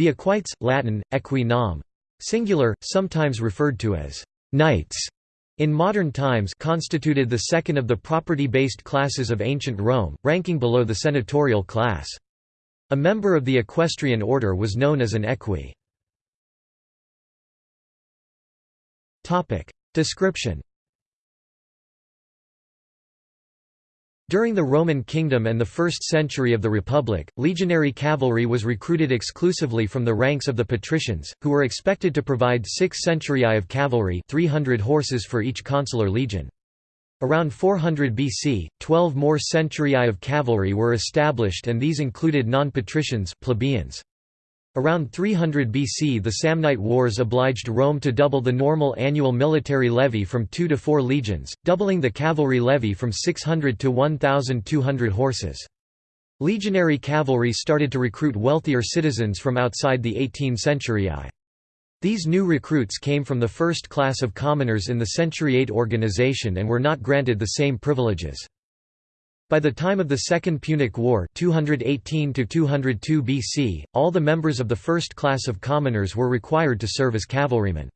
The equites, Latin, equi nam, singular, sometimes referred to as knights, in modern times constituted the second of the property-based classes of ancient Rome, ranking below the senatorial class. A member of the equestrian order was known as an equi. Description During the Roman kingdom and the first century of the Republic, legionary cavalry was recruited exclusively from the ranks of the patricians, who were expected to provide six centuriae of cavalry 300 horses for each consular legion. Around 400 BC, 12 more centuriae of cavalry were established and these included non-patricians plebeians. Around 300 BC the Samnite Wars obliged Rome to double the normal annual military levy from two to four legions, doubling the cavalry levy from 600 to 1,200 horses. Legionary cavalry started to recruit wealthier citizens from outside the 18 centuriae. These new recruits came from the first class of commoners in the centuriate organization and were not granted the same privileges. By the time of the Second Punic War 218 BC, all the members of the first class of commoners were required to serve as cavalrymen.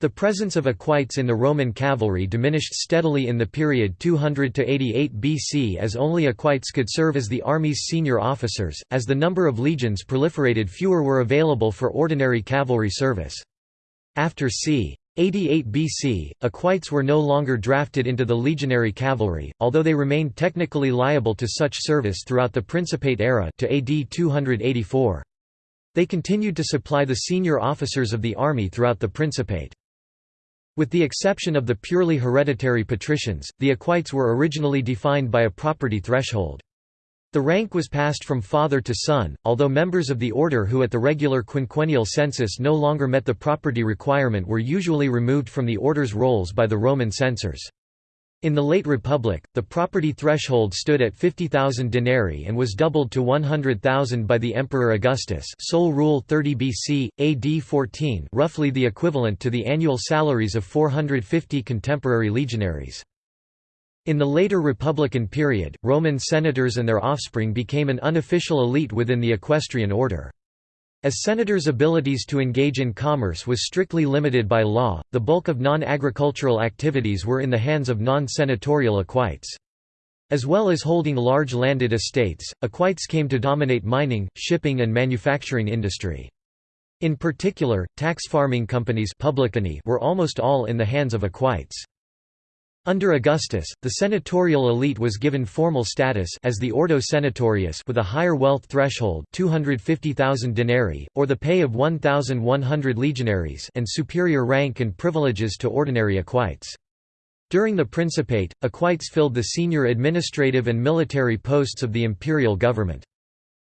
The presence of equites in the Roman cavalry diminished steadily in the period 200 to 88 BC as only equites could serve as the army's senior officers. As the number of legions proliferated, fewer were available for ordinary cavalry service. After c. 88 BC, equites were no longer drafted into the legionary cavalry, although they remained technically liable to such service throughout the Principate era to AD 284. They continued to supply the senior officers of the army throughout the Principate. With the exception of the purely hereditary patricians, the equites were originally defined by a property threshold. The rank was passed from father to son, although members of the order who at the regular quinquennial census no longer met the property requirement were usually removed from the order's rolls by the Roman censors. In the late Republic, the property threshold stood at 50,000 denarii and was doubled to 100,000 by the Emperor Augustus Sole Rule 30 BC, AD 14 roughly the equivalent to the annual salaries of 450 contemporary legionaries. In the later Republican period, Roman senators and their offspring became an unofficial elite within the equestrian order. As senators' abilities to engage in commerce was strictly limited by law, the bulk of non-agricultural activities were in the hands of non-senatorial equites. As well as holding large landed estates, equites came to dominate mining, shipping and manufacturing industry. In particular, tax farming companies were almost all in the hands of equites. Under Augustus, the senatorial elite was given formal status as the Ordo Senatorius with a higher wealth threshold 250,000 denarii, or the pay of 1,100 legionaries and superior rank and privileges to ordinary equites. During the Principate, equites filled the senior administrative and military posts of the imperial government.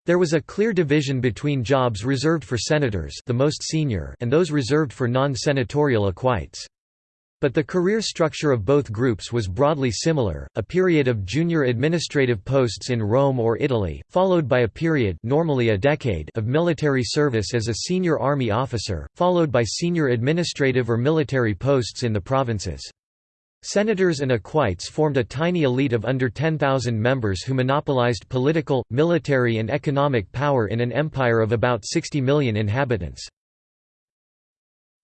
There was a clear division between jobs reserved for senators the most senior and those reserved for non-senatorial equites. But the career structure of both groups was broadly similar, a period of junior administrative posts in Rome or Italy, followed by a period normally a decade of military service as a senior army officer, followed by senior administrative or military posts in the provinces. Senators and equites formed a tiny elite of under 10,000 members who monopolized political, military and economic power in an empire of about 60 million inhabitants.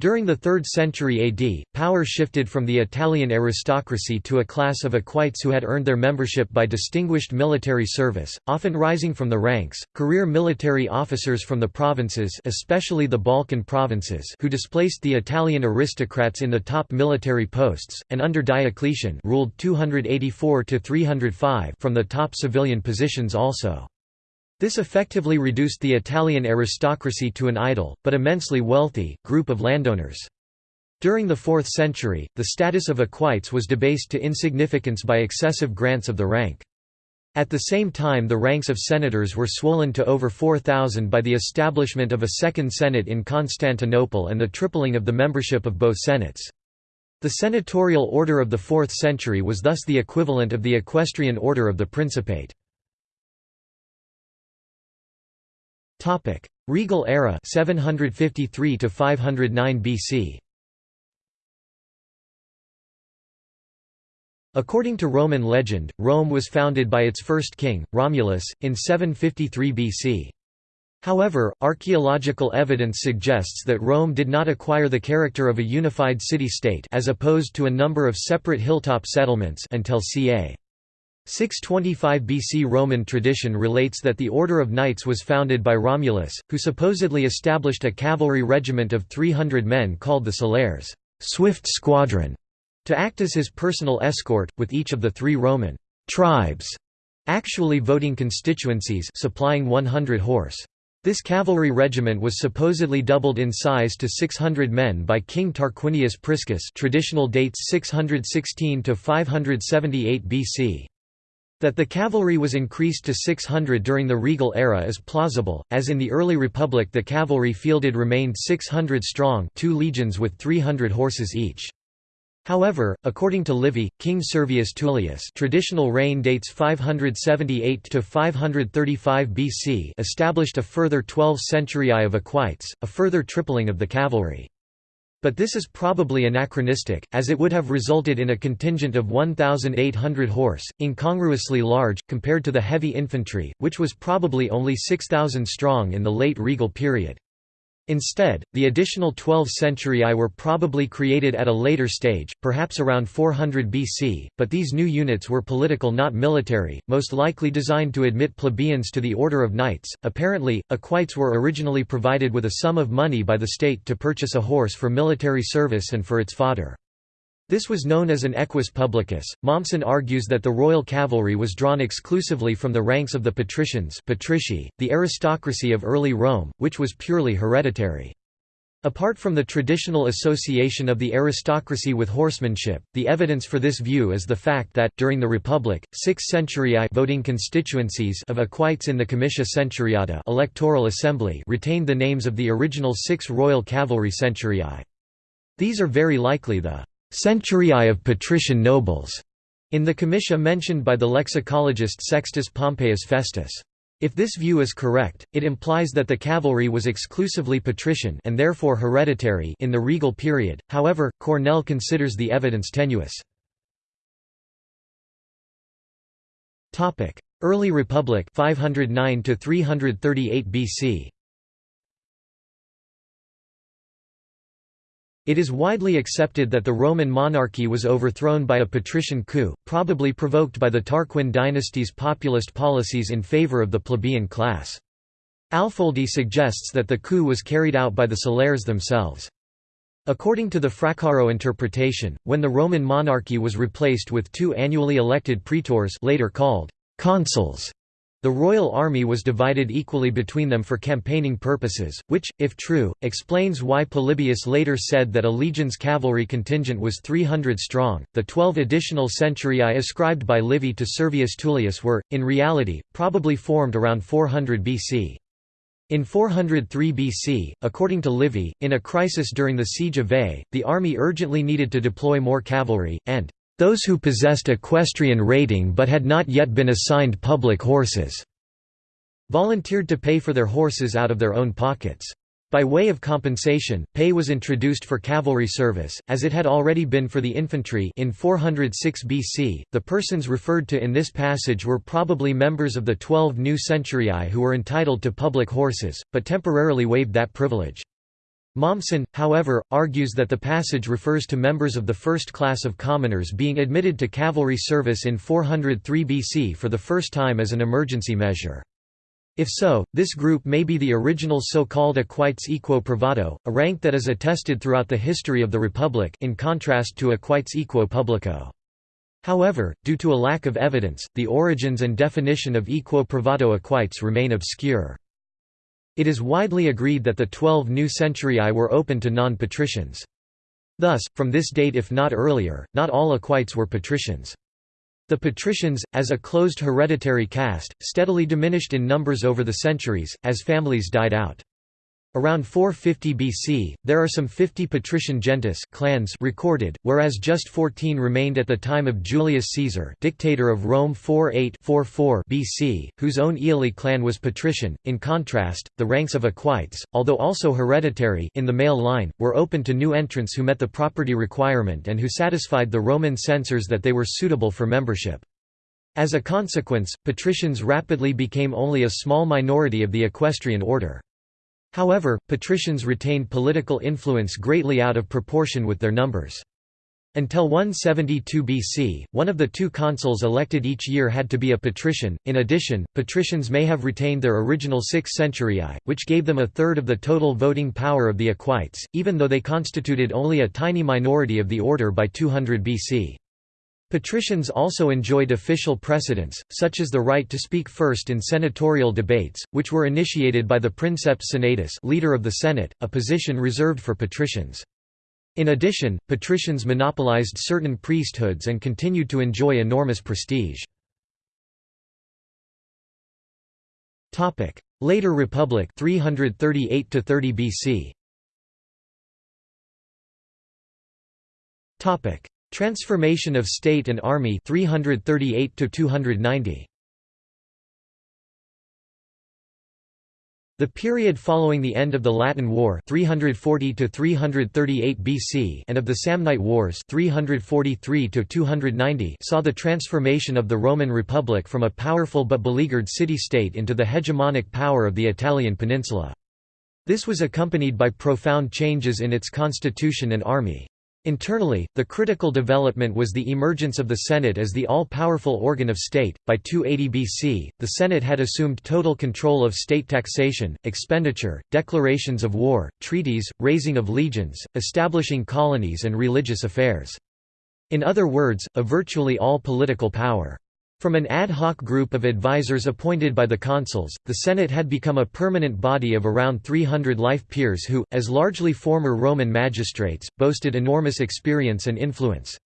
During the 3rd century AD, power shifted from the Italian aristocracy to a class of equites who had earned their membership by distinguished military service, often rising from the ranks, career military officers from the provinces especially the Balkan provinces who displaced the Italian aristocrats in the top military posts, and under Diocletian ruled 284 from the top civilian positions also. This effectively reduced the Italian aristocracy to an idle, but immensely wealthy, group of landowners. During the 4th century, the status of equites was debased to insignificance by excessive grants of the rank. At the same time the ranks of senators were swollen to over 4,000 by the establishment of a second senate in Constantinople and the tripling of the membership of both senates. The senatorial order of the 4th century was thus the equivalent of the equestrian order of the Principate. Topic: Regal era 753 to 509 BC. According to Roman legend, Rome was founded by its first king, Romulus, in 753 BC. However, archaeological evidence suggests that Rome did not acquire the character of a unified city-state as opposed to a number of separate hilltop settlements until ca. 625 BC Roman tradition relates that the Order of Knights was founded by Romulus, who supposedly established a cavalry regiment of 300 men called the Celeres swift squadron", to act as his personal escort, with each of the three Roman «tribes» actually voting constituencies supplying 100 horse. This cavalry regiment was supposedly doubled in size to 600 men by King Tarquinius Priscus traditional dates 616 to 578 BC. That the cavalry was increased to 600 during the regal era is plausible, as in the early republic the cavalry fielded remained 600 strong two legions with 300 horses each. However, according to Livy, King Servius Tullius traditional reign dates 578 to 535 BC established a further 12 centuriae of equites, a further tripling of the cavalry. But this is probably anachronistic, as it would have resulted in a contingent of 1,800 horse, incongruously large, compared to the heavy infantry, which was probably only 6,000 strong in the late regal period. Instead, the additional 12 centuriae were probably created at a later stage, perhaps around 400 BC, but these new units were political not military, most likely designed to admit plebeians to the order of knights. Apparently, equites were originally provided with a sum of money by the state to purchase a horse for military service and for its fodder. This was known as an equus publicus. Mommsen argues that the royal cavalry was drawn exclusively from the ranks of the patricians patrici, the aristocracy of early Rome, which was purely hereditary. Apart from the traditional association of the aristocracy with horsemanship, the evidence for this view is the fact that, during the Republic, six centuriae voting constituencies of equites in the comitia centuriata electoral assembly retained the names of the original six royal cavalry centuriae. These are very likely the centuriae of patrician nobles, in the comitia mentioned by the lexicologist Sextus Pompeius Festus. If this view is correct, it implies that the cavalry was exclusively patrician and therefore hereditary in the regal period. However, Cornell considers the evidence tenuous. Topic: Early Republic 509 to 338 BC. It is widely accepted that the Roman monarchy was overthrown by a patrician coup, probably provoked by the Tarquin dynasty's populist policies in favor of the plebeian class. Alfoldi suggests that the coup was carried out by the Celeres themselves. According to the Fraccaro interpretation, when the Roman monarchy was replaced with two annually elected praetors later called consuls, the royal army was divided equally between them for campaigning purposes, which, if true, explains why Polybius later said that a legion's cavalry contingent was 300 strong. The twelve additional centuriae ascribed by Livy to Servius Tullius were, in reality, probably formed around 400 BC. In 403 BC, according to Livy, in a crisis during the siege of Veii, the army urgently needed to deploy more cavalry, and those who possessed equestrian rating but had not yet been assigned public horses volunteered to pay for their horses out of their own pockets. By way of compensation, pay was introduced for cavalry service, as it had already been for the infantry in 406 BC. The persons referred to in this passage were probably members of the twelve new centuriae who were entitled to public horses, but temporarily waived that privilege. Mommsen, however, argues that the passage refers to members of the first class of commoners being admitted to cavalry service in 403 BC for the first time as an emergency measure. If so, this group may be the original so-called equites equo privato, a rank that is attested throughout the history of the Republic in contrast to equites equo publico. However, due to a lack of evidence, the origins and definition of equo privato equites remain obscure. It is widely agreed that the twelve new centuriae were open to non-patricians. Thus, from this date if not earlier, not all equites were patricians. The patricians, as a closed hereditary caste, steadily diminished in numbers over the centuries, as families died out. Around 450 BC, there are some 50 patrician gentes clans recorded, whereas just 14 remained at the time of Julius Caesar dictator of Rome 48-44 BC, whose own Julii clan was patrician. In contrast, the ranks of equites, although also hereditary in the male line, were open to new entrants who met the property requirement and who satisfied the Roman censors that they were suitable for membership. As a consequence, patricians rapidly became only a small minority of the equestrian order. However, patricians retained political influence greatly out of proportion with their numbers. Until 172 BC, one of the two consuls elected each year had to be a patrician. In addition, patricians may have retained their original six centuriae, which gave them a third of the total voting power of the equites, even though they constituted only a tiny minority of the order by 200 BC. Patricians also enjoyed official precedence, such as the right to speak first in senatorial debates, which were initiated by the princeps senatus leader of the Senate, a position reserved for patricians. In addition, patricians monopolized certain priesthoods and continued to enjoy enormous prestige. Later Republic 338 to 30 BC. Transformation of state and army 338 to 290. The period following the end of the Latin War 340 to 338 BC and of the Samnite Wars 343 to 290 saw the transformation of the Roman Republic from a powerful but beleaguered city-state into the hegemonic power of the Italian peninsula. This was accompanied by profound changes in its constitution and army. Internally, the critical development was the emergence of the Senate as the all-powerful organ of state. By 280 BC, the Senate had assumed total control of state taxation, expenditure, declarations of war, treaties, raising of legions, establishing colonies and religious affairs. In other words, a virtually all political power. From an ad hoc group of advisors appointed by the consuls, the Senate had become a permanent body of around 300 life peers who, as largely former Roman magistrates, boasted enormous experience and influence.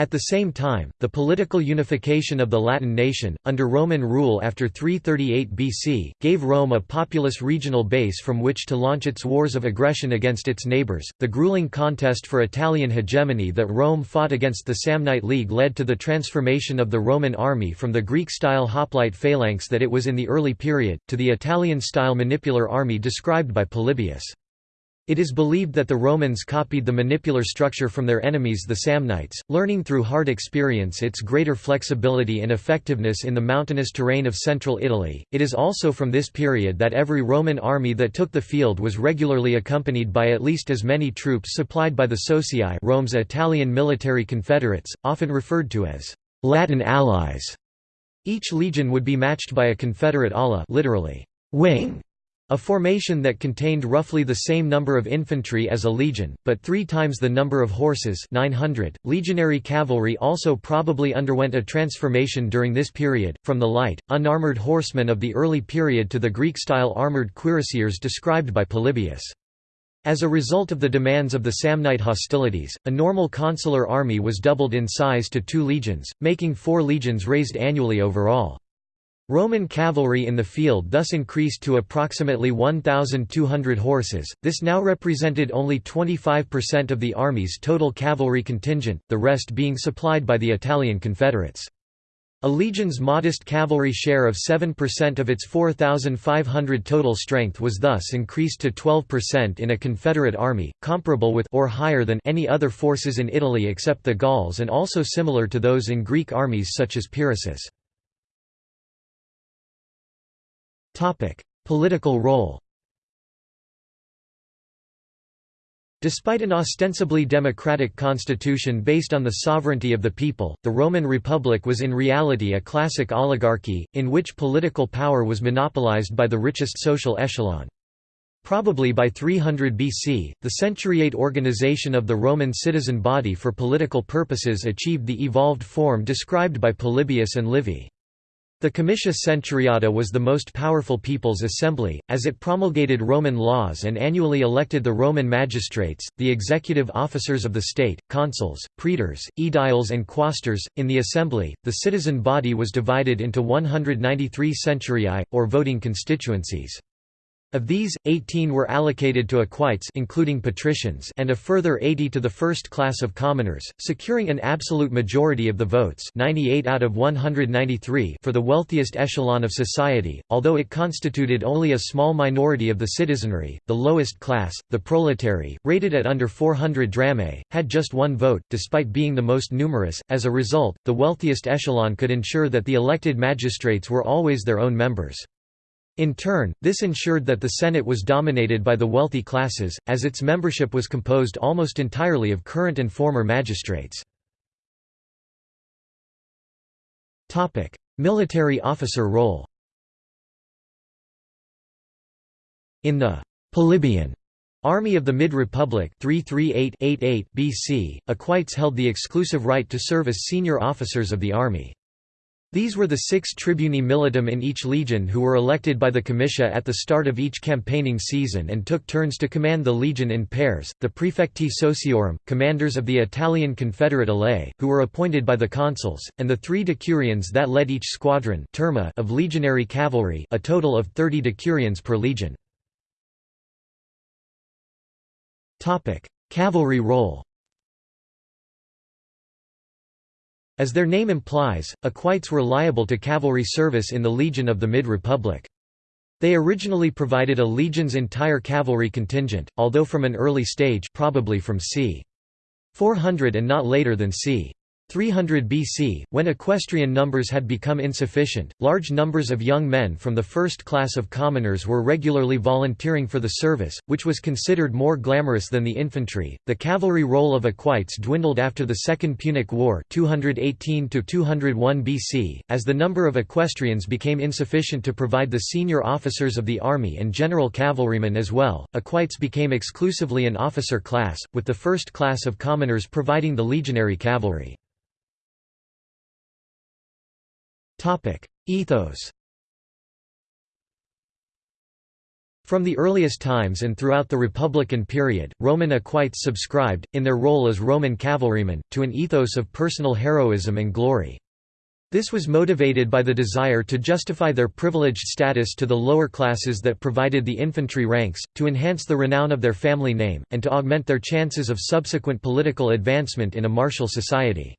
At the same time, the political unification of the Latin nation, under Roman rule after 338 BC, gave Rome a populous regional base from which to launch its wars of aggression against its neighbors. The grueling contest for Italian hegemony that Rome fought against the Samnite League led to the transformation of the Roman army from the Greek style hoplite phalanx that it was in the early period, to the Italian style manipular army described by Polybius. It is believed that the Romans copied the manipular structure from their enemies the Samnites, learning through hard experience its greater flexibility and effectiveness in the mountainous terrain of central Italy. It is also from this period that every Roman army that took the field was regularly accompanied by at least as many troops supplied by the Socii Rome's Italian military confederates, often referred to as Latin allies. Each legion would be matched by a confederate ala literally, wing a formation that contained roughly the same number of infantry as a legion, but three times the number of horses 900. .Legionary cavalry also probably underwent a transformation during this period, from the light, unarmored horsemen of the early period to the Greek-style armored cuirassiers described by Polybius. As a result of the demands of the Samnite hostilities, a normal consular army was doubled in size to two legions, making four legions raised annually overall. Roman cavalry in the field thus increased to approximately 1,200 horses, this now represented only 25% of the army's total cavalry contingent, the rest being supplied by the Italian Confederates. A legion's modest cavalry share of 7% of its 4,500 total strength was thus increased to 12% in a Confederate army, comparable with or higher than any other forces in Italy except the Gauls and also similar to those in Greek armies such as Pyrrhus's. Political role Despite an ostensibly democratic constitution based on the sovereignty of the people, the Roman Republic was in reality a classic oligarchy, in which political power was monopolized by the richest social echelon. Probably by 300 BC, the centuriate organization of the Roman citizen body for political purposes achieved the evolved form described by Polybius and Livy. The Comitia Centuriata was the most powerful people's assembly, as it promulgated Roman laws and annually elected the Roman magistrates, the executive officers of the state, consuls, praetors, aediles, and quaestors. In the assembly, the citizen body was divided into 193 centuriae, or voting constituencies. Of these, 18 were allocated to equites including patricians and a further 80 to the first class of commoners, securing an absolute majority of the votes 98 out of 193 for the wealthiest echelon of society, although it constituted only a small minority of the citizenry. The lowest class, the proletarii, rated at under 400 drachmae, had just one vote, despite being the most numerous. As a result, the wealthiest echelon could ensure that the elected magistrates were always their own members. In turn, this ensured that the Senate was dominated by the wealthy classes, as its membership was composed almost entirely of current and former magistrates. Military officer role In the Polybian Army of the Mid-Republic BC, equites held the exclusive right to serve as senior officers of the army. These were the six tribuni militum in each legion who were elected by the comitia at the start of each campaigning season and took turns to command the legion in pairs, the prefecti sociorum, commanders of the Italian Confederate alae, who were appointed by the consuls, and the three decurions that led each squadron turma of legionary cavalry a total of 30 decurions per legion. Cavalry role As their name implies, equites were liable to cavalry service in the Legion of the Mid-Republic. They originally provided a legion's entire cavalry contingent, although from an early stage probably from c. 400 and not later than c. 300 BC, when equestrian numbers had become insufficient, large numbers of young men from the first class of commoners were regularly volunteering for the service, which was considered more glamorous than the infantry. The cavalry role of equites dwindled after the Second Punic War, 218 to 201 BC, as the number of equestrians became insufficient to provide the senior officers of the army and general cavalrymen as well. Equites became exclusively an officer class, with the first class of commoners providing the legionary cavalry. Ethos From the earliest times and throughout the Republican period, Roman equites subscribed, in their role as Roman cavalrymen, to an ethos of personal heroism and glory. This was motivated by the desire to justify their privileged status to the lower classes that provided the infantry ranks, to enhance the renown of their family name, and to augment their chances of subsequent political advancement in a martial society.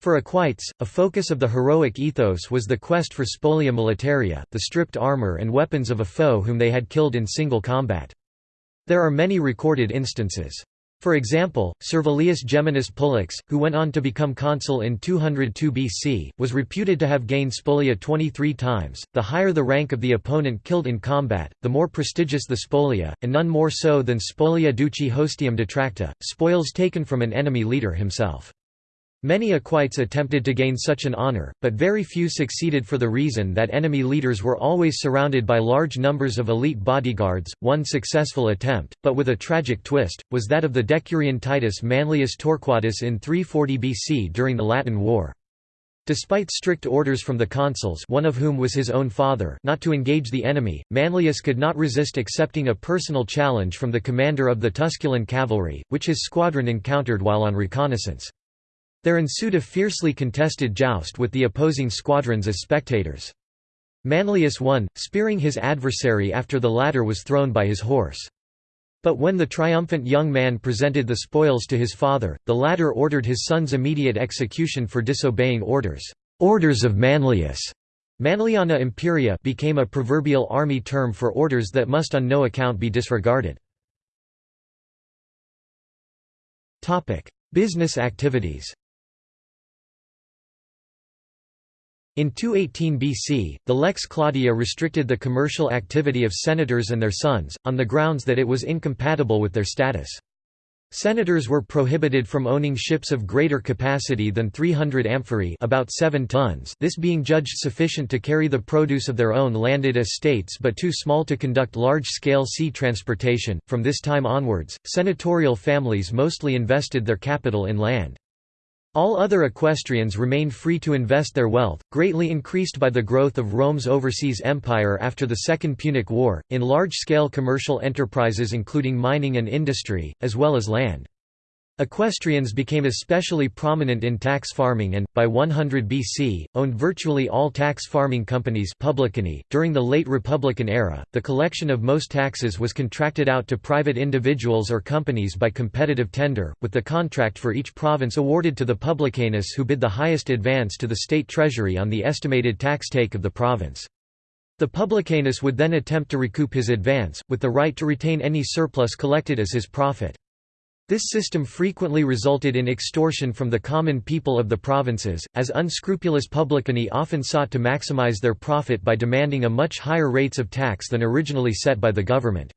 For equites, a focus of the heroic ethos was the quest for spolia militaria, the stripped armor and weapons of a foe whom they had killed in single combat. There are many recorded instances. For example, Servilius Geminus Pulex, who went on to become consul in 202 BC, was reputed to have gained spolia 23 times. The higher the rank of the opponent killed in combat, the more prestigious the spolia, and none more so than spolia duci hostium detracta, spoils taken from an enemy leader himself. Many equites attempted to gain such an honor, but very few succeeded for the reason that enemy leaders were always surrounded by large numbers of elite bodyguards. One successful attempt, but with a tragic twist, was that of the Decurion Titus Manlius Torquatus in 340 BC during the Latin War. Despite strict orders from the consuls one of whom was his own father not to engage the enemy, Manlius could not resist accepting a personal challenge from the commander of the Tusculan cavalry, which his squadron encountered while on reconnaissance. There ensued a fiercely contested joust with the opposing squadrons as spectators. Manlius won, spearing his adversary after the latter was thrown by his horse. But when the triumphant young man presented the spoils to his father, the latter ordered his son's immediate execution for disobeying orders. Orders of Manlius Manliana imperia became a proverbial army term for orders that must on no account be disregarded. Business activities In 218 BC, the Lex Claudia restricted the commercial activity of senators and their sons, on the grounds that it was incompatible with their status. Senators were prohibited from owning ships of greater capacity than 300 amphorae about 7 tons this being judged sufficient to carry the produce of their own landed estates but too small to conduct large-scale sea transportation. From this time onwards, senatorial families mostly invested their capital in land. All other equestrians remained free to invest their wealth, greatly increased by the growth of Rome's overseas empire after the Second Punic War, in large-scale commercial enterprises including mining and industry, as well as land. Equestrians became especially prominent in tax farming and, by 100 BC, owned virtually all tax farming companies publicani. .During the late Republican era, the collection of most taxes was contracted out to private individuals or companies by competitive tender, with the contract for each province awarded to the publicanus who bid the highest advance to the state treasury on the estimated tax take of the province. The publicanus would then attempt to recoup his advance, with the right to retain any surplus collected as his profit. This system frequently resulted in extortion from the common people of the provinces, as unscrupulous publicani often sought to maximize their profit by demanding a much higher rates of tax than originally set by the government.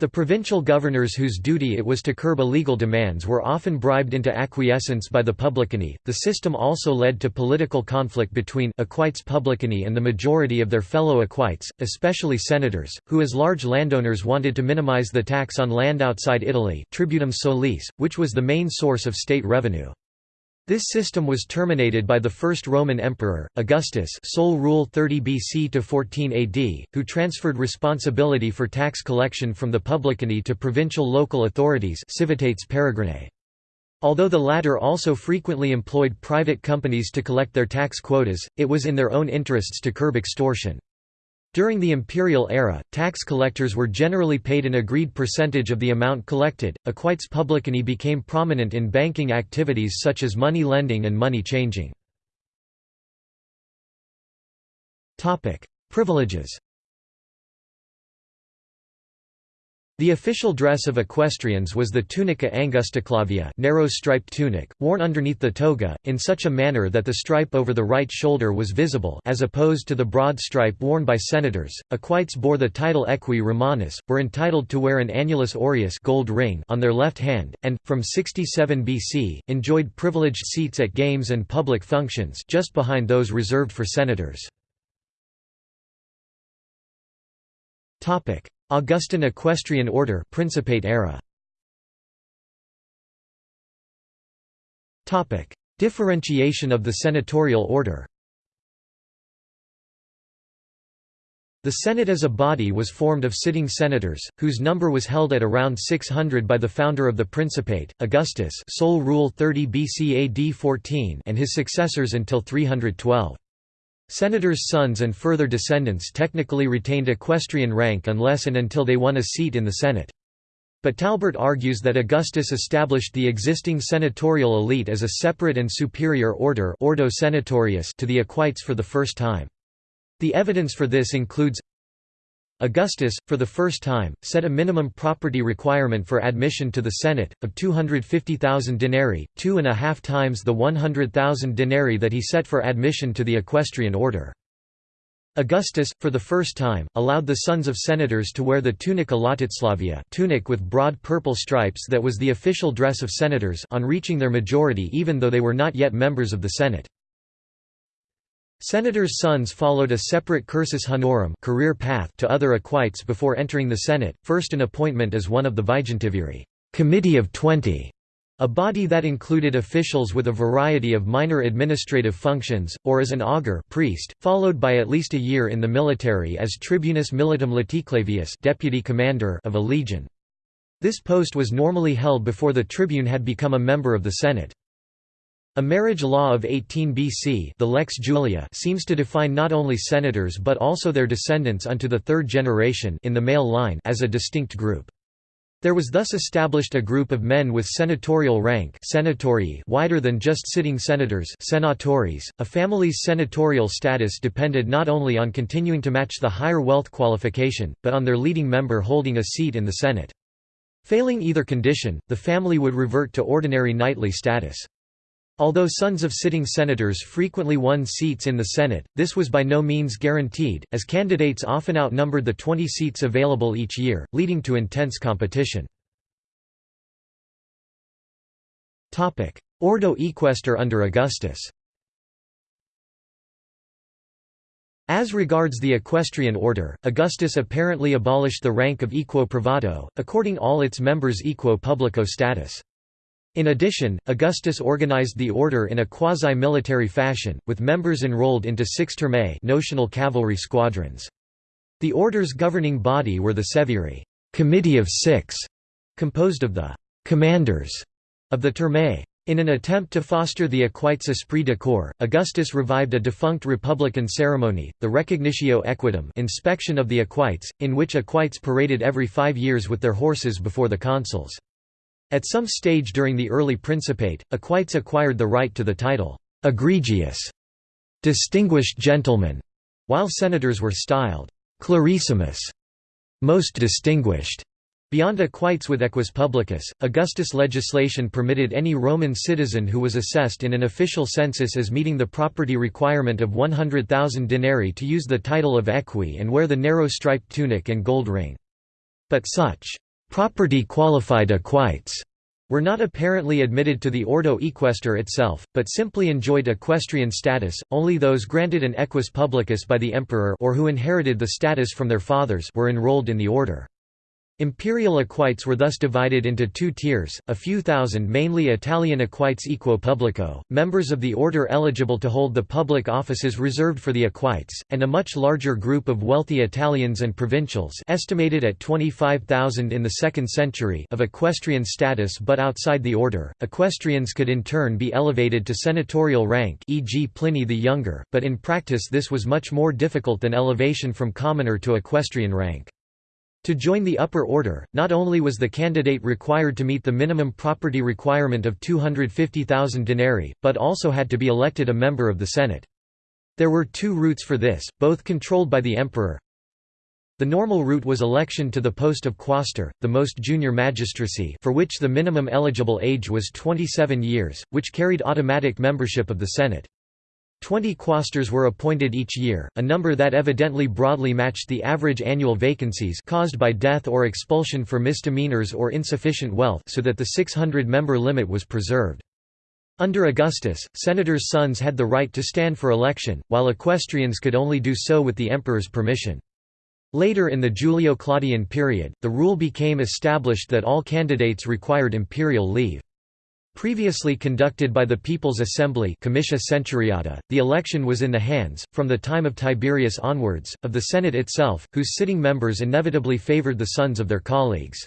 The provincial governors whose duty it was to curb illegal demands were often bribed into acquiescence by the publicani. The system also led to political conflict between equites publicani and the majority of their fellow equites, especially senators, who as large landowners wanted to minimize the tax on land outside Italy, tributum solis, which was the main source of state revenue. This system was terminated by the first Roman emperor, Augustus sole rule 30 BC to 14 AD, who transferred responsibility for tax collection from the publicani to provincial local authorities civitates peregrinae. Although the latter also frequently employed private companies to collect their tax quotas, it was in their own interests to curb extortion. During the imperial era, tax collectors were generally paid an agreed percentage of the amount collected. Equites publicani became prominent in banking activities such as money lending and money changing. Topic: Privileges. The official dress of equestrians was the tunica angusticlavia narrow striped tunic, worn underneath the toga, in such a manner that the stripe over the right shoulder was visible as opposed to the broad stripe worn by senators. Equites bore the title eques romanus, were entitled to wear an annulus aureus gold ring on their left hand, and, from 67 BC, enjoyed privileged seats at games and public functions just behind those reserved for senators. Augustan Equestrian Order Principate era. Topic: Differentiation of the senatorial order. The Senate as a body was formed of sitting senators, whose number was held at around 600 by the founder of the Principate, Augustus sole rule 30 BC AD 14 and his successors until 312. Senators' sons and further descendants technically retained equestrian rank unless and until they won a seat in the Senate. But Talbert argues that Augustus established the existing senatorial elite as a separate and superior order ordo senatorius to the equites for the first time. The evidence for this includes Augustus, for the first time, set a minimum property requirement for admission to the Senate, of 250,000 denarii, two and a half times the 100,000 denarii that he set for admission to the equestrian order. Augustus, for the first time, allowed the sons of senators to wear the tunica laticlavia tunic with broad purple stripes that was the official dress of senators on reaching their majority even though they were not yet members of the Senate. Senators' sons followed a separate cursus honorum career path to other equites before entering the Senate, first an appointment as one of the Vigintiviri Committee of Twenty, a body that included officials with a variety of minor administrative functions, or as an augur priest, followed by at least a year in the military as tribunus militum laticlavius deputy commander of a legion. This post was normally held before the tribune had become a member of the Senate. A marriage law of 18 BC the Lex Julia seems to define not only senators but also their descendants unto the third generation in the male line as a distinct group. There was thus established a group of men with senatorial rank senatorii wider than just sitting senators senatores. .A family's senatorial status depended not only on continuing to match the higher wealth qualification, but on their leading member holding a seat in the Senate. Failing either condition, the family would revert to ordinary knightly status. Although sons of sitting senators frequently won seats in the Senate, this was by no means guaranteed, as candidates often outnumbered the 20 seats available each year, leading to intense competition. Ordo equester under Augustus As regards the equestrian order, Augustus apparently abolished the rank of equo privato, according all its members equo publico status. In addition, Augustus organized the order in a quasi-military fashion, with members enrolled into six turmae notional cavalry squadrons. The order's governing body were the seviri Committee of Six, composed of the «commanders» of the turmae. In an attempt to foster the equites esprit de corps, Augustus revived a defunct republican ceremony, the Recognitio Equitum inspection of the equites, in which equites paraded every five years with their horses before the consuls. At some stage during the early Principate, equites acquired the right to the title, egregius, distinguished gentleman, while senators were styled clarissimus, most distinguished. Beyond equites with equus publicus, Augustus' legislation permitted any Roman citizen who was assessed in an official census as meeting the property requirement of 100,000 denarii to use the title of equi and wear the narrow striped tunic and gold ring. But such property qualified equites were not apparently admitted to the Ordo Equester itself, but simply enjoyed equestrian status. Only those granted an equus publicus by the emperor or who inherited the status from their fathers were enrolled in the order. Imperial equites were thus divided into two tiers, a few thousand mainly Italian equites equo publico, members of the order eligible to hold the public offices reserved for the equites, and a much larger group of wealthy Italians and provincials estimated at 25,000 in the 2nd century of equestrian status but outside the order. Equestrians could in turn be elevated to senatorial rank e.g. Pliny the Younger, but in practice this was much more difficult than elevation from commoner to equestrian rank. To join the upper order, not only was the candidate required to meet the minimum property requirement of 250,000 denarii, but also had to be elected a member of the Senate. There were two routes for this, both controlled by the emperor. The normal route was election to the post of quaestor, the most junior magistracy for which the minimum eligible age was 27 years, which carried automatic membership of the Senate. Twenty quaestors were appointed each year, a number that evidently broadly matched the average annual vacancies caused by death or expulsion for misdemeanors or insufficient wealth so that the 600-member limit was preserved. Under Augustus, senators' sons had the right to stand for election, while equestrians could only do so with the emperor's permission. Later in the Julio-Claudian period, the rule became established that all candidates required imperial leave. Previously conducted by the People's Assembly the election was in the hands, from the time of Tiberius onwards, of the Senate itself, whose sitting members inevitably favored the sons of their colleagues.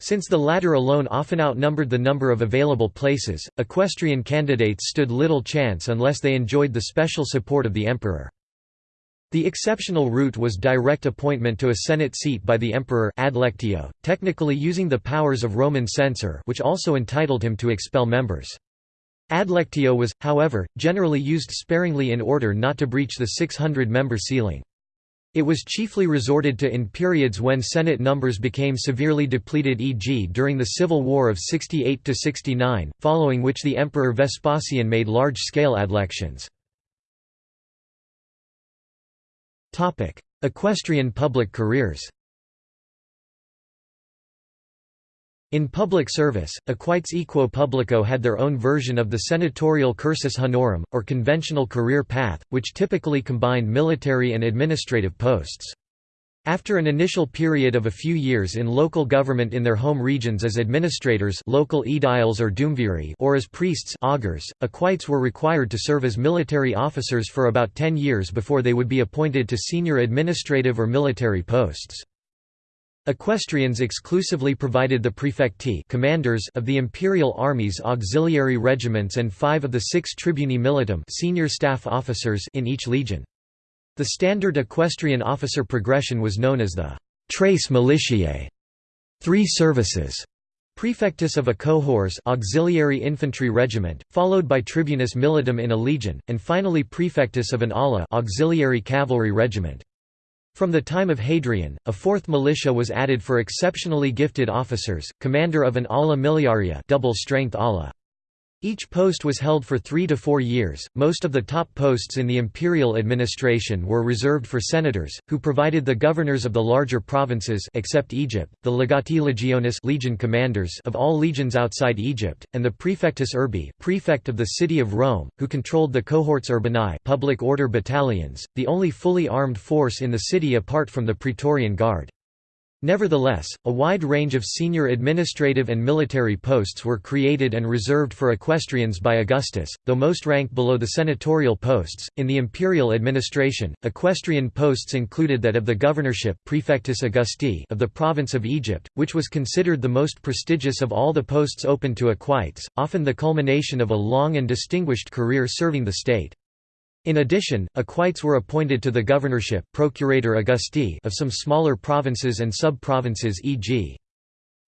Since the latter alone often outnumbered the number of available places, equestrian candidates stood little chance unless they enjoyed the special support of the emperor. The exceptional route was direct appointment to a Senate seat by the emperor adlectio, technically using the powers of Roman censor which also entitled him to expel members. Adlectio was, however, generally used sparingly in order not to breach the 600-member ceiling. It was chiefly resorted to in periods when Senate numbers became severely depleted e.g. during the Civil War of 68–69, following which the Emperor Vespasian made large-scale adlections. Equestrian public careers In public service, equites equo publico had their own version of the senatorial cursus honorum, or conventional career path, which typically combined military and administrative posts. After an initial period of a few years in local government in their home regions as administrators local aediles or duumviri or as priests augurs, equites were required to serve as military officers for about ten years before they would be appointed to senior administrative or military posts. Equestrians exclusively provided the prefecti commanders of the imperial army's auxiliary regiments and five of the six tribuni militum senior staff officers in each legion. The standard equestrian officer progression was known as the «tres militiae» three services. Prefectus of a cohors auxiliary infantry regiment, followed by tribunus militum in a legion, and finally prefectus of an ala auxiliary cavalry regiment. From the time of Hadrian, a fourth militia was added for exceptionally gifted officers, commander of an ala miliaria double-strength ala. Each post was held for three to four years. Most of the top posts in the imperial administration were reserved for senators, who provided the governors of the larger provinces except Egypt, the legati legionis legion commanders of all legions outside Egypt, and the praefectus urbi prefect of the city of Rome, who controlled the cohorts urbanae public order battalions, the only fully armed force in the city apart from the Praetorian Guard. Nevertheless, a wide range of senior administrative and military posts were created and reserved for equestrians by Augustus, though most ranked below the senatorial posts. In the imperial administration, equestrian posts included that of the governorship Praefectus Augusti of the province of Egypt, which was considered the most prestigious of all the posts open to equites, often the culmination of a long and distinguished career serving the state. In addition, equites were appointed to the governorship Procurator Augusti of some smaller provinces and sub-provinces e.g.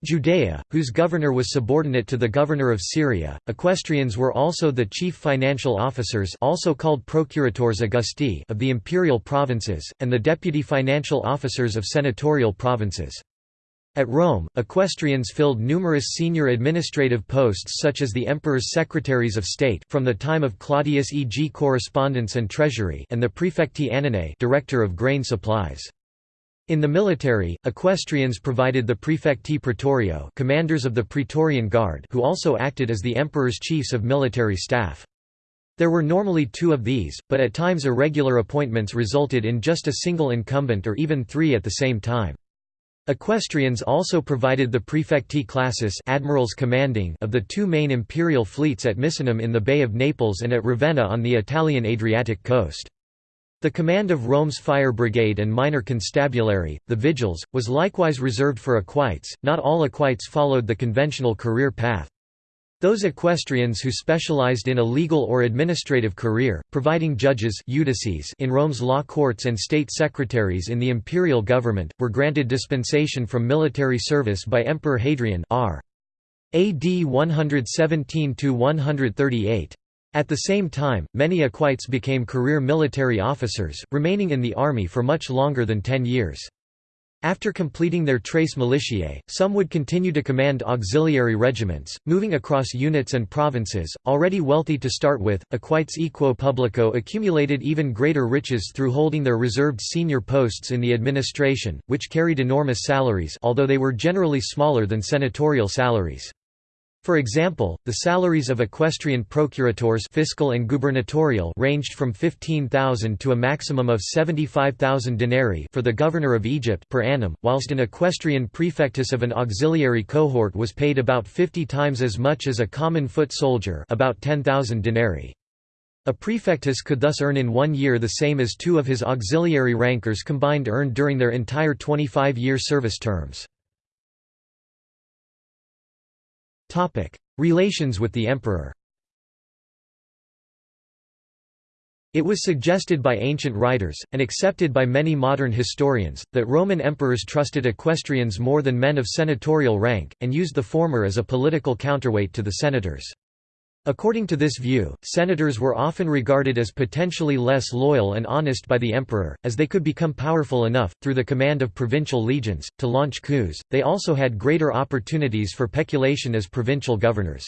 Judea, whose governor was subordinate to the governor of Syria. Equestrians were also the chief financial officers also called procurators Augusti of the imperial provinces, and the deputy financial officers of senatorial provinces. At Rome, equestrians filled numerous senior administrative posts such as the emperor's secretaries of state from the time of Claudius e.g. correspondence and treasury and the prefecti annonae director of grain supplies. In the military, equestrians provided the prefecti praetorio commanders of the Praetorian Guard who also acted as the emperor's chiefs of military staff. There were normally two of these, but at times irregular appointments resulted in just a single incumbent or even three at the same time. Equestrians also provided the prefecti classis admirals commanding of the two main imperial fleets at Misenum in the Bay of Naples and at Ravenna on the Italian Adriatic coast. The command of Rome's fire brigade and minor constabulary, the vigils, was likewise reserved for equites. Not all equites followed the conventional career path. Those equestrians who specialized in a legal or administrative career, providing judges in Rome's law courts and state secretaries in the imperial government, were granted dispensation from military service by Emperor Hadrian r. AD 117–138. At the same time, many equites became career military officers, remaining in the army for much longer than ten years. After completing their tres militiae, some would continue to command auxiliary regiments, moving across units and provinces. Already wealthy to start with, equites equo publico accumulated even greater riches through holding their reserved senior posts in the administration, which carried enormous salaries although they were generally smaller than senatorial salaries. For example, the salaries of equestrian procurators fiscal and gubernatorial ranged from 15,000 to a maximum of 75,000 denarii for the governor of Egypt per annum, whilst an equestrian prefectus of an auxiliary cohort was paid about 50 times as much as a common foot soldier about 10,000 denarii. A prefectus could thus earn in one year the same as two of his auxiliary rankers combined earned during their entire 25-year service terms. Relations with the emperor It was suggested by ancient writers, and accepted by many modern historians, that Roman emperors trusted equestrians more than men of senatorial rank, and used the former as a political counterweight to the senators. According to this view, senators were often regarded as potentially less loyal and honest by the emperor, as they could become powerful enough, through the command of provincial legions, to launch coups. They also had greater opportunities for peculation as provincial governors.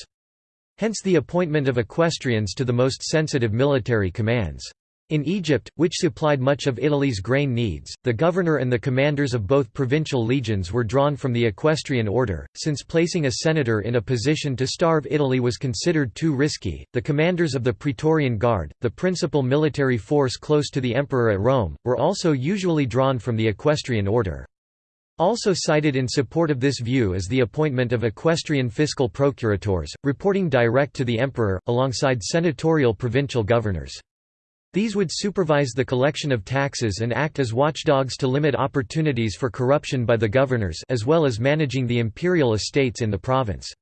Hence the appointment of equestrians to the most sensitive military commands. In Egypt, which supplied much of Italy's grain needs, the governor and the commanders of both provincial legions were drawn from the equestrian order. Since placing a senator in a position to starve Italy was considered too risky, the commanders of the Praetorian Guard, the principal military force close to the emperor at Rome, were also usually drawn from the equestrian order. Also cited in support of this view is the appointment of equestrian fiscal procurators, reporting direct to the emperor, alongside senatorial provincial governors. These would supervise the collection of taxes and act as watchdogs to limit opportunities for corruption by the governors as well as managing the imperial estates in the province.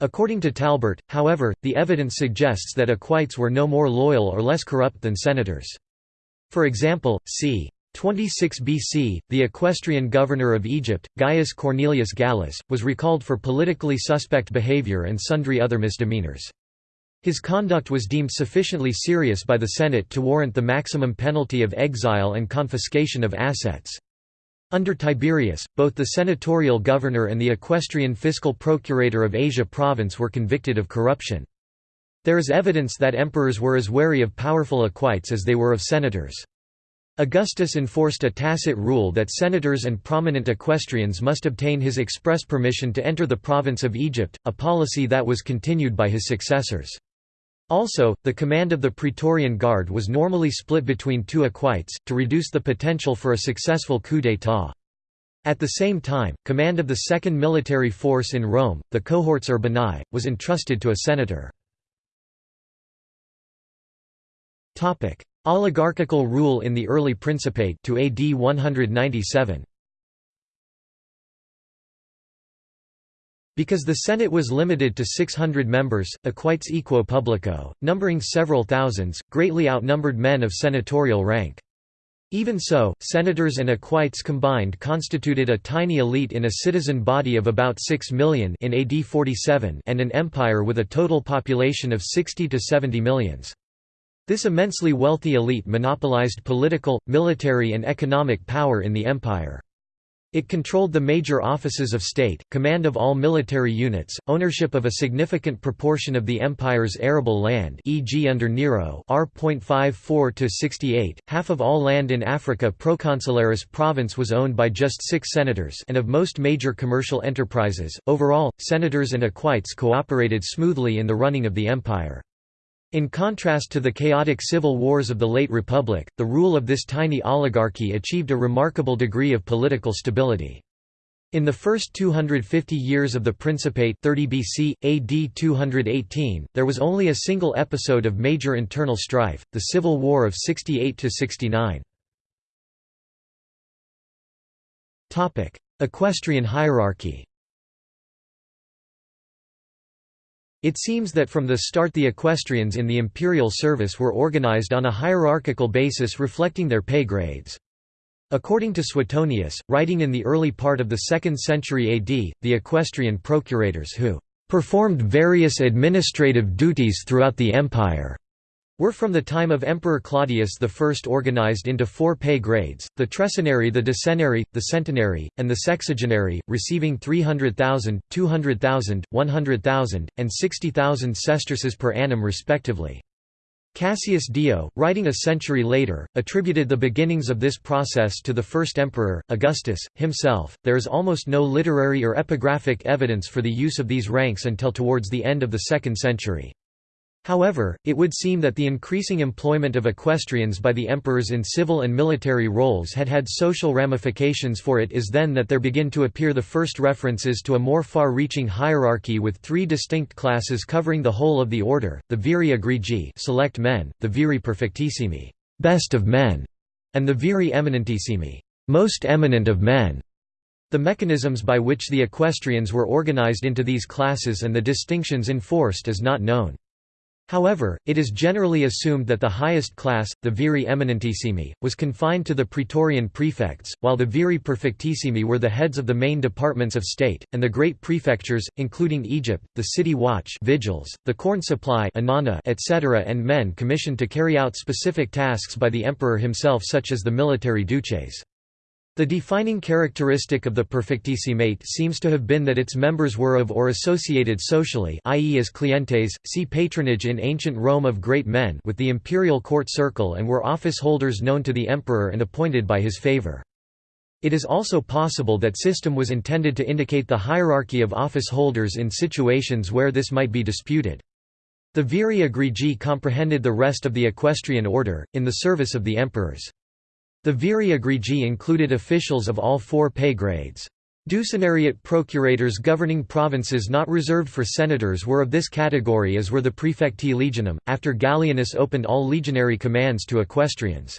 According to Talbert, however, the evidence suggests that equites were no more loyal or less corrupt than senators. For example, c. 26 BC, the equestrian governor of Egypt, Gaius Cornelius Gallus, was recalled for politically suspect behavior and sundry other misdemeanors. His conduct was deemed sufficiently serious by the Senate to warrant the maximum penalty of exile and confiscation of assets. Under Tiberius, both the senatorial governor and the equestrian fiscal procurator of Asia province were convicted of corruption. There is evidence that emperors were as wary of powerful equites as they were of senators. Augustus enforced a tacit rule that senators and prominent equestrians must obtain his express permission to enter the province of Egypt, a policy that was continued by his successors. Also, the command of the Praetorian Guard was normally split between two equites, to reduce the potential for a successful coup d'état. At the same time, command of the second military force in Rome, the cohortes urbanae, was entrusted to a senator. Oligarchical rule in the early Principate to AD 197. Because the Senate was limited to 600 members, equites equo publico, numbering several thousands, greatly outnumbered men of senatorial rank. Even so, senators and equites combined constituted a tiny elite in a citizen body of about 6 million in AD 47 and an empire with a total population of 60 to 70 millions. This immensely wealthy elite monopolized political, military and economic power in the empire. It controlled the major offices of state, command of all military units, ownership of a significant proportion of the empire's arable land e.g. under Nero R.54–68, half of all land in Africa Proconsularis province was owned by just six senators and of most major commercial enterprises. Overall, senators and equites cooperated smoothly in the running of the empire. In contrast to the chaotic civil wars of the late Republic, the rule of this tiny oligarchy achieved a remarkable degree of political stability. In the first 250 years of the Principate 30 BC, AD 218, there was only a single episode of major internal strife, the Civil War of 68–69. Equestrian hierarchy It seems that from the start the equestrians in the imperial service were organized on a hierarchical basis reflecting their pay grades. According to Suetonius, writing in the early part of the 2nd century AD, the equestrian procurators who performed various administrative duties throughout the empire were from the time of Emperor Claudius I organized into four pay grades, the Trescenary the Decenary, the Centenary, and the Sexagenary, receiving 300,000, 200,000, 100,000, and 60,000 sesterces per annum respectively. Cassius Dio, writing a century later, attributed the beginnings of this process to the first emperor, Augustus, himself. There is almost no literary or epigraphic evidence for the use of these ranks until towards the end of the 2nd century. However, it would seem that the increasing employment of equestrians by the emperors in civil and military roles had had social ramifications for it is then that there begin to appear the first references to a more far-reaching hierarchy with three distinct classes covering the whole of the order, the viri egregi select men, the viri perfectissimi best of men, and the viri eminentissimi most eminent of men. The mechanisms by which the equestrians were organized into these classes and the distinctions enforced is not known. However, it is generally assumed that the highest class, the viri eminentissimi, was confined to the praetorian prefects, while the viri perfectissimi were the heads of the main departments of state, and the great prefectures, including Egypt, the city watch vigils, the corn supply etc. and men commissioned to carry out specific tasks by the emperor himself such as the military duces. The defining characteristic of the perfectissimate seems to have been that its members were of or associated socially i.e. as clientes, see patronage in ancient Rome of great men with the imperial court circle and were office holders known to the emperor and appointed by his favor. It is also possible that system was intended to indicate the hierarchy of office holders in situations where this might be disputed. The viri egregi comprehended the rest of the equestrian order, in the service of the emperors. The viri egregi included officials of all four pay grades. Ducenariate procurators governing provinces not reserved for senators were of this category as were the praefecti legionum, after Gallienus opened all legionary commands to equestrians.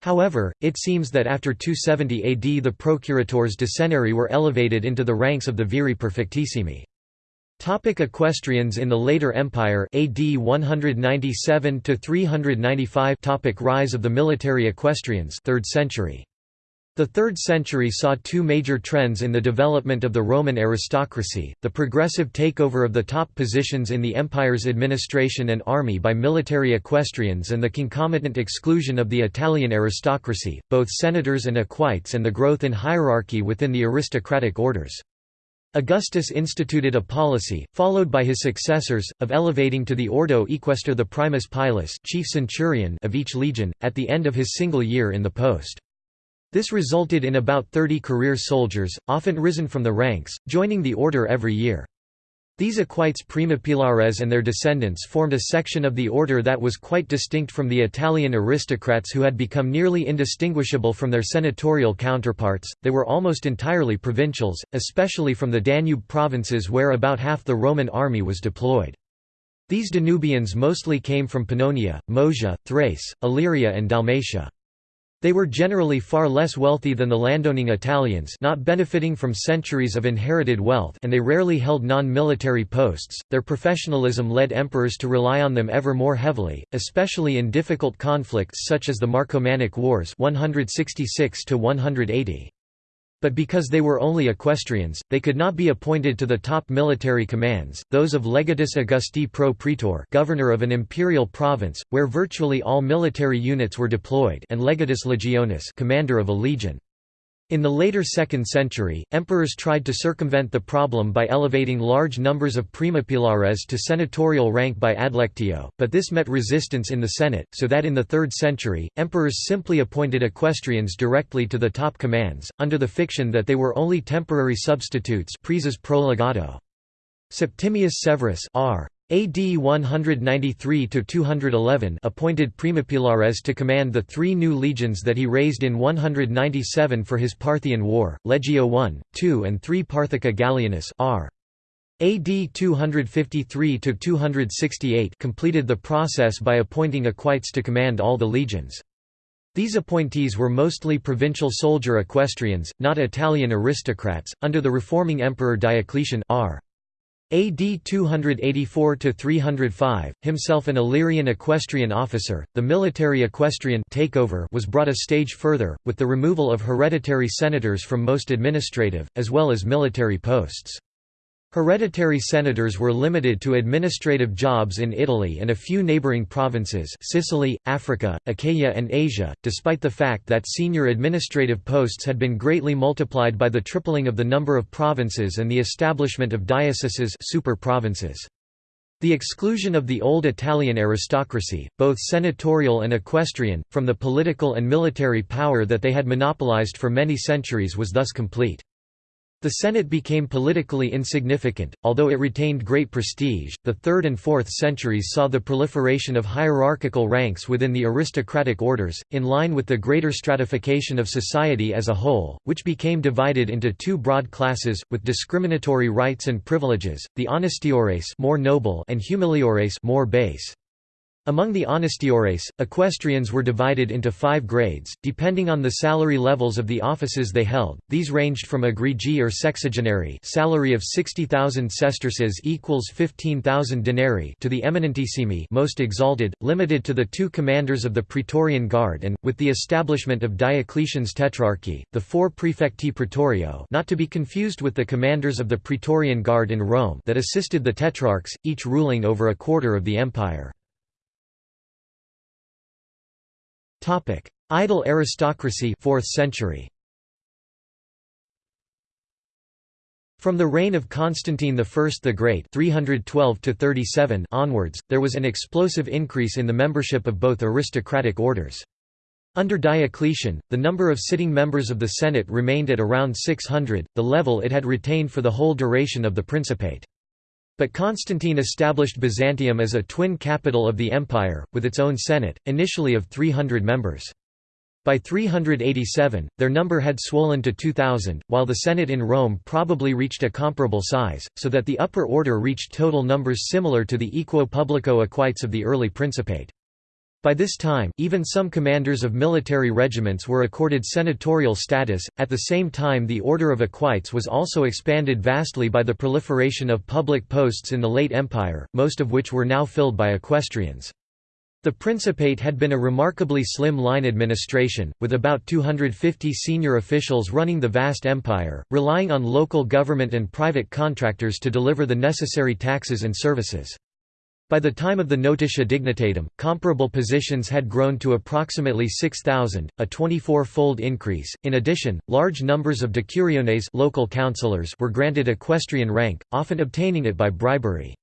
However, it seems that after 270 AD the procurators ducenarii were elevated into the ranks of the viri perfectissimi. Topic equestrians in the later empire AD 197 to 395 Topic Rise of the military equestrians 3rd century the 3rd century saw two major trends in the development of the Roman aristocracy, the progressive takeover of the top positions in the empire's administration and army by military equestrians and the concomitant exclusion of the Italian aristocracy, both senators and equites and the growth in hierarchy within the aristocratic orders. Augustus instituted a policy, followed by his successors, of elevating to the ordo equestre the primus pilus chief centurion of each legion, at the end of his single year in the post. This resulted in about 30 career soldiers, often risen from the ranks, joining the order every year. These equites primipilares and their descendants formed a section of the order that was quite distinct from the Italian aristocrats who had become nearly indistinguishable from their senatorial counterparts. They were almost entirely provincials, especially from the Danube provinces where about half the Roman army was deployed. These Danubians mostly came from Pannonia, Moesia, Thrace, Illyria and Dalmatia. They were generally far less wealthy than the landowning Italians not benefiting from centuries of inherited wealth and they rarely held non-military posts. Their professionalism led emperors to rely on them ever more heavily, especially in difficult conflicts such as the Marcomannic Wars 166 180 but because they were only equestrians, they could not be appointed to the top military commands, those of legatus Augusti pro praetor governor of an imperial province, where virtually all military units were deployed and legatus legionis commander of a legion. In the later 2nd century, emperors tried to circumvent the problem by elevating large numbers of primipilares to senatorial rank by adlectio, but this met resistance in the Senate, so that in the 3rd century, emperors simply appointed equestrians directly to the top commands, under the fiction that they were only temporary substitutes Septimius Severus r. AD 193–211 appointed Primipilares to command the three new legions that he raised in 197 for his Parthian War, Legio I, II and III Parthica Gallienus r. AD 253–268 completed the process by appointing equites to command all the legions. These appointees were mostly provincial soldier equestrians, not Italian aristocrats. Under the reforming emperor Diocletian r. AD 284–305, himself an Illyrian equestrian officer, the military equestrian takeover was brought a stage further, with the removal of hereditary senators from most administrative, as well as military posts. Hereditary senators were limited to administrative jobs in Italy and a few neighboring provinces Sicily, Africa, Achaia and Asia, despite the fact that senior administrative posts had been greatly multiplied by the tripling of the number of provinces and the establishment of dioceses super provinces. The exclusion of the old Italian aristocracy, both senatorial and equestrian, from the political and military power that they had monopolized for many centuries was thus complete. The Senate became politically insignificant, although it retained great prestige. The 3rd and 4th centuries saw the proliferation of hierarchical ranks within the aristocratic orders, in line with the greater stratification of society as a whole, which became divided into two broad classes, with discriminatory rights and privileges: the honestiores, more noble, and humiliores, more base. Among the honestiores, equestrians were divided into five grades, depending on the salary levels of the offices they held. These ranged from egregi or sexagenary, salary of 60,000 sesterces equals 15,000 denarii, to the eminentissimi, most exalted, limited to the two commanders of the Praetorian Guard and, with the establishment of Diocletian's tetrarchy, the four prefecti praetorio, not to be confused with the commanders of the Praetorian Guard in Rome, that assisted the tetrarchs, each ruling over a quarter of the empire. Topic: Idle aristocracy 4th century. From the reign of Constantine I the Great 312 onwards, there was an explosive increase in the membership of both aristocratic orders. Under Diocletian, the number of sitting members of the Senate remained at around 600, the level it had retained for the whole duration of the Principate. But Constantine established Byzantium as a twin capital of the empire, with its own senate, initially of 300 members. By 387, their number had swollen to 2,000, while the Senate in Rome probably reached a comparable size, so that the upper order reached total numbers similar to the equo publico equites of the early Principate. By this time, even some commanders of military regiments were accorded senatorial status. At the same time, the order of equites was also expanded vastly by the proliferation of public posts in the late Empire, most of which were now filled by equestrians. The Principate had been a remarkably slim line administration, with about 250 senior officials running the vast empire, relying on local government and private contractors to deliver the necessary taxes and services. By the time of the Notitia Dignitatum, comparable positions had grown to approximately 6,000, a 24-fold increase. In addition, large numbers of decuriones local councillors were granted equestrian rank, often obtaining it by bribery.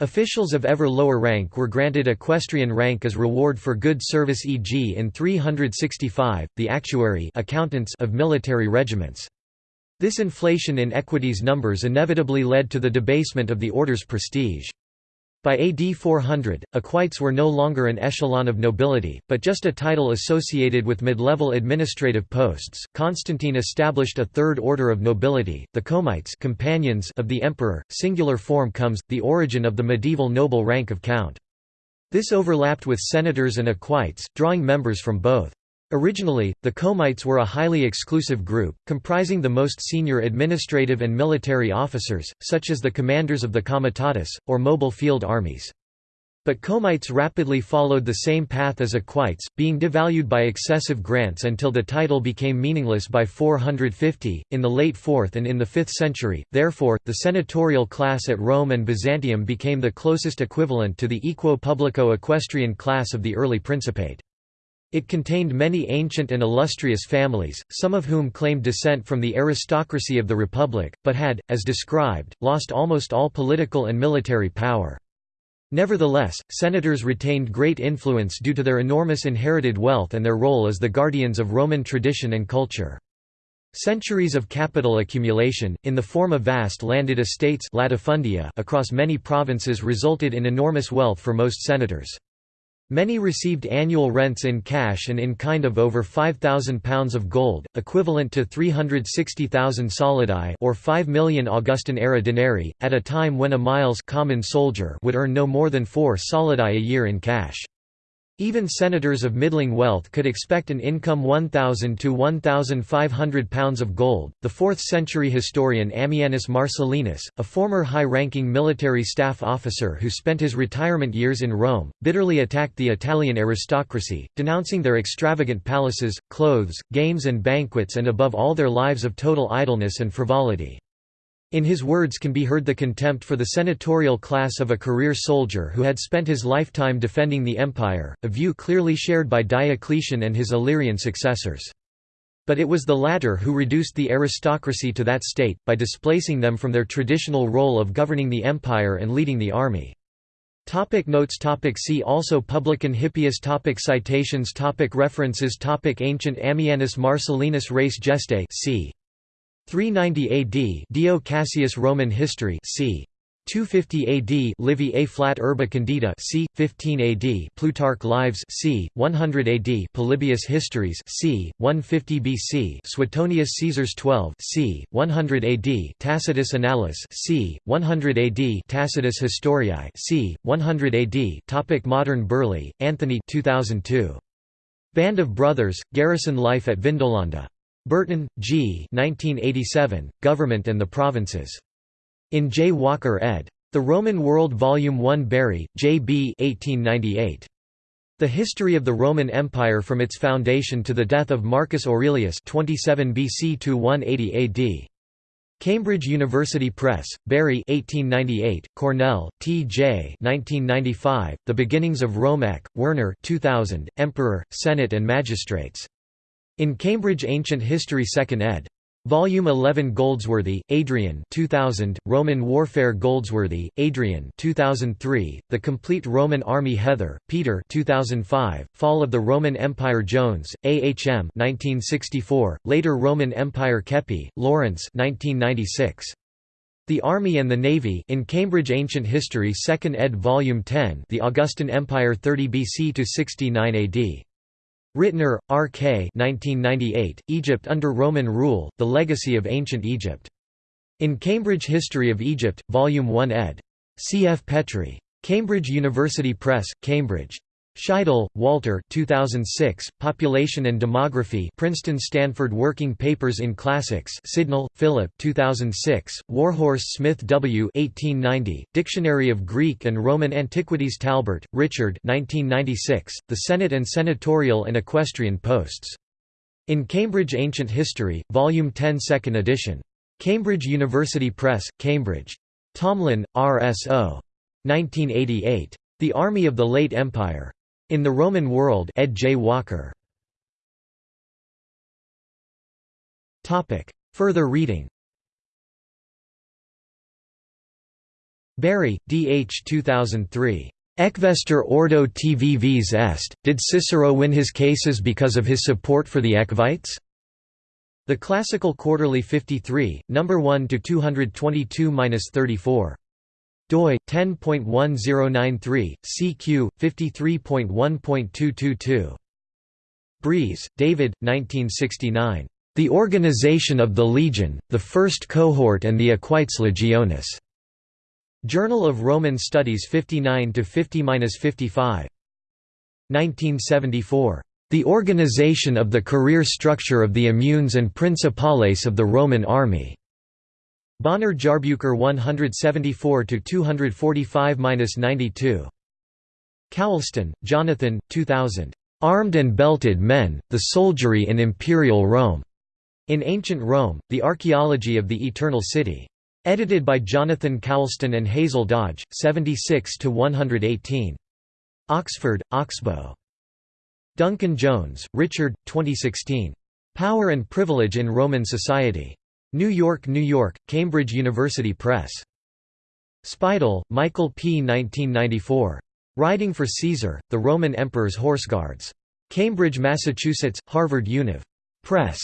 Officials of ever lower rank were granted equestrian rank as reward for good service e.g. in 365, the actuary accountants of military regiments. This inflation in equites numbers inevitably led to the debasement of the order's prestige. By AD 400, equites were no longer an echelon of nobility, but just a title associated with mid-level administrative posts. Constantine established a third order of nobility, the Comites companions of the emperor. Singular form comes, the origin of the medieval noble rank of count. This overlapped with senators and equites, drawing members from both. Originally, the Comites were a highly exclusive group, comprising the most senior administrative and military officers, such as the commanders of the comitatus, or mobile field armies. But Comites rapidly followed the same path as equites, being devalued by excessive grants until the title became meaningless by 450, in the late 4th and in the 5th century, therefore, the senatorial class at Rome and Byzantium became the closest equivalent to the equo publico equestrian class of the early Principate. It contained many ancient and illustrious families, some of whom claimed descent from the aristocracy of the Republic, but had, as described, lost almost all political and military power. Nevertheless, senators retained great influence due to their enormous inherited wealth and their role as the guardians of Roman tradition and culture. Centuries of capital accumulation, in the form of vast landed estates latifundia across many provinces resulted in enormous wealth for most senators. Many received annual rents in cash and in kind of over £5,000 of gold, equivalent to 360,000 solidi or 5 million Augustan-era denarii, at a time when a miles common soldier would earn no more than 4 solidi a year in cash. Even senators of middling wealth could expect an income 1,000 to 1,500 pounds of gold. The 4th century historian Ammianus Marcellinus, a former high ranking military staff officer who spent his retirement years in Rome, bitterly attacked the Italian aristocracy, denouncing their extravagant palaces, clothes, games, and banquets, and above all their lives of total idleness and frivolity. In his words can be heard the contempt for the senatorial class of a career soldier who had spent his lifetime defending the empire, a view clearly shared by Diocletian and his Illyrian successors. But it was the latter who reduced the aristocracy to that state, by displacing them from their traditional role of governing the empire and leading the army. Topic notes topic See also Publican Hippeis topic Citations topic References topic Ancient Ammianus Marcellinus Res Gestae c. 390 AD Dio Cassius Roman History c. 250 AD Livy Ab Urbe Condita c. 15 AD Plutarch Lives c. 100 AD Polybius Histories c. 150 BC Suetonius Caesars 12 c. 100 AD Tacitus Annales c. 100 AD Tacitus Historiae c. 100 AD Topic Modern Birley, Anthony 2002. Band of Brothers, Garrison Life at Vindolanda. Burton, G. 1987, Government and the Provinces. In J. Walker ed. The Roman World Volume 1 Bury, J. B. 1898. The History of the Roman Empire from its foundation to the death of Marcus Aurelius 27 BC to 180 AD. Cambridge University Press, Bury 1898, Cornell, T.J. 1995, The Beginnings of Rome Eck, Werner 2000, Emperor, Senate and Magistrates. In Cambridge Ancient History 2nd ed. Volume 11 Goldsworthy, Adrian 2000, Roman Warfare Goldsworthy, Adrian 2003, The Complete Roman Army Heather, Peter 2005, Fall of the Roman Empire Jones, A. H. M. 1964, Later Roman Empire Keppie, Lawrence 1996. The Army and the Navy in Cambridge Ancient History 2nd ed. Volume 10 The Augustan Empire 30 BC to 69 AD. Ritner, R. K. 1998, Egypt under Roman Rule, The Legacy of Ancient Egypt. In Cambridge History of Egypt, Volume 1 ed. C. F. Petry. Cambridge University Press, Cambridge. Scheidel, Walter 2006, Population and Demography Princeton Stanford Working Papers in Classics Sidnell, Philip 2006, Warhorse Smith W. 1890, Dictionary of Greek and Roman Antiquities Talbert, Richard 1996, The Senate and Senatorial and Equestrian Posts. In Cambridge Ancient History, Volume 10 2nd edition. Cambridge University Press, Cambridge. Tomlin, R. S. O. 1988. The Army of the Late Empire. In the Roman World Ed. J. Walker. Further reading Berry, D. H. 2003. Equester ordo tuus est, did Cicero win his cases because of his support for the Equites? The Classical Quarterly 53, number 1 to 222-34 doi 10.1093 CQ 53.1.222 Breeze, David 1969 The Organization of the Legion The First Cohort and the Equites Legionis. Journal of Roman Studies 59 to 50-55 1974 The Organization of the Career Structure of the Immunes and Principales of the Roman Army Bonner Jahrbücher 174 to 245-92. Coulston, Jonathan, 2000. Armed and Belted Men: The Soldiery in Imperial Rome. In Ancient Rome: The Archaeology of the Eternal City. Edited by Jonathan Coulston and Hazel Dodge, 76 to 118. Oxford, Oxbow. Duncan Jones, Richard, 2016. Power and Privilege in Roman Society. New York, New York, Cambridge University Press. Speidel, Michael P. 1994. Riding for Caesar, the Roman Emperor's Horse Guards. Cambridge, Massachusetts, Harvard Univ. Press.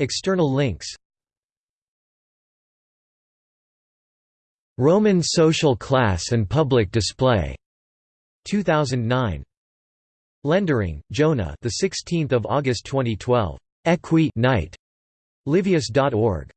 External links Roman Social Class and Public Display. 2009. Lendering, Jonah. The 16th of August 2012. Equi night. Livius.org.